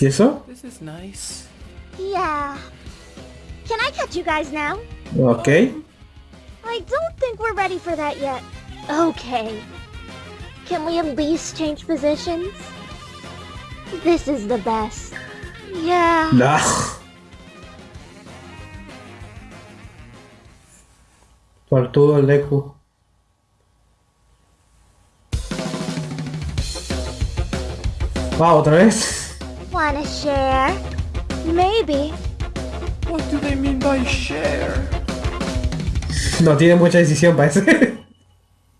¿Y eso? This is nice. Yeah. Can I catch you guys now? Ok. I don't think we're ready for that yet. Okay. Can we at least change positions? This is the best. Yeah. No. Tortudo el Deku. Ah, otra vez. Wanna share? Maybe. What do they mean by share? No tiene mucha decisión, parece.